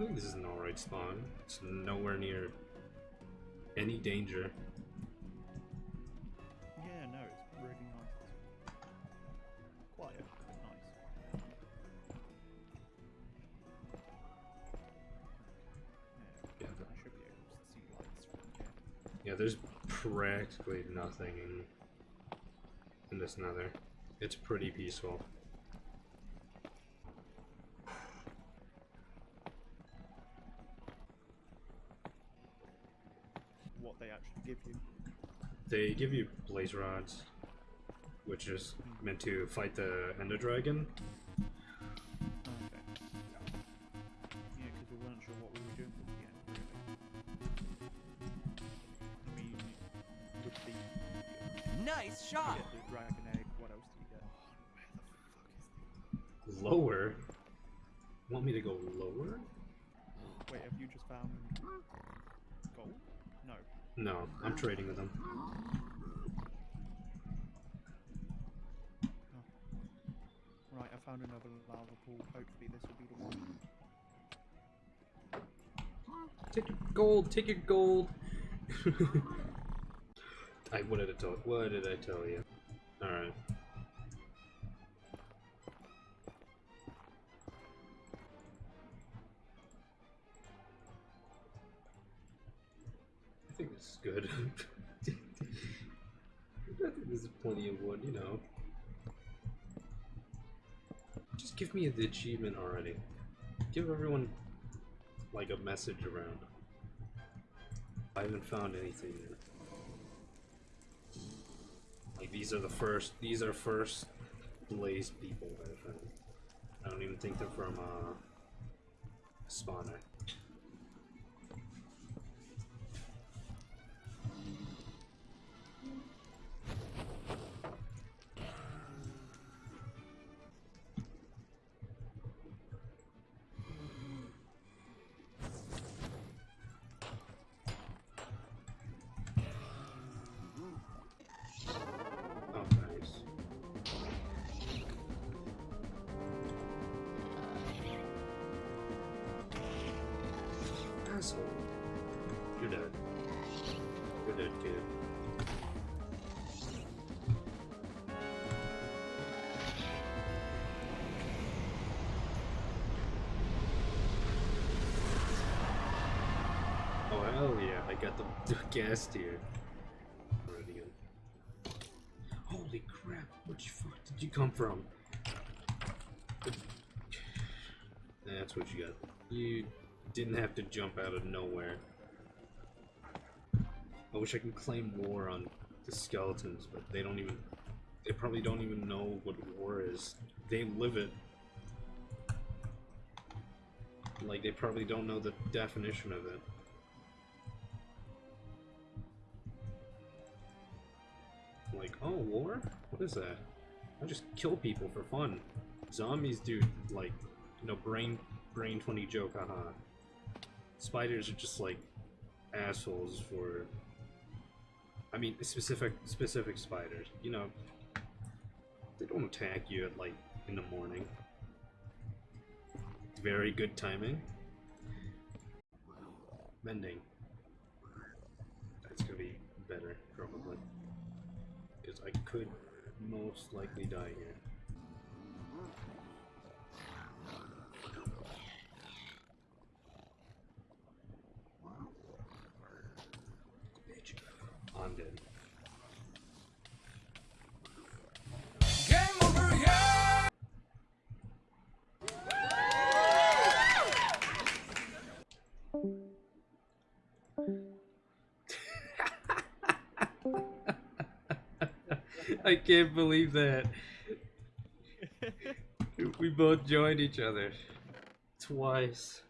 think this is an alright spawn. It's nowhere near any danger. Yeah, no, it's really nice. Quiet, but nice. Yeah, Yeah, I should be able to see lights from here. Yeah, there's practically nothing in, in this nether. It's pretty peaceful. They actually give you. They give you blaze rods, which is meant to fight the ender dragon. Okay. Yeah, because we weren't sure what we were doing with the end, really. I mean, with the, Nice shot. get the dragon egg, what else do you get? Lower? Want me to go lower? Wait, have you just found gold? No. No, I'm trading with them. Oh. Right, I found another lava pool. Hopefully this will be the one. Take your gold, take your gold. I what did I tell what did I tell you? Alright. Is good. I this plenty of wood, you know. Just give me the achievement already. Give everyone like a message around. I haven't found anything yet. Like these are the first these are first blaze people I've found. I don't even think they're from uh spawner. You're dead, kid. Oh hell yeah, I got the, ghast tear. Holy crap, which fuck did you come from? That's what you got. You didn't have to jump out of nowhere. I wish I could claim war on the skeletons, but they don't even... They probably don't even know what war is. They live it. Like, they probably don't know the definition of it. Like, oh, war? What is that? I just kill people for fun. Zombies do, like, you know, brain, brain 20 joke, haha. Spiders are just, like, assholes for... I mean, specific, specific spiders. You know, they don't attack you at, like, in the morning. Very good timing. Mending. That's gonna be better, probably. Because I could most likely die here. I'm dead. Game over, yeah! I can't believe that. we both joined each other. Twice.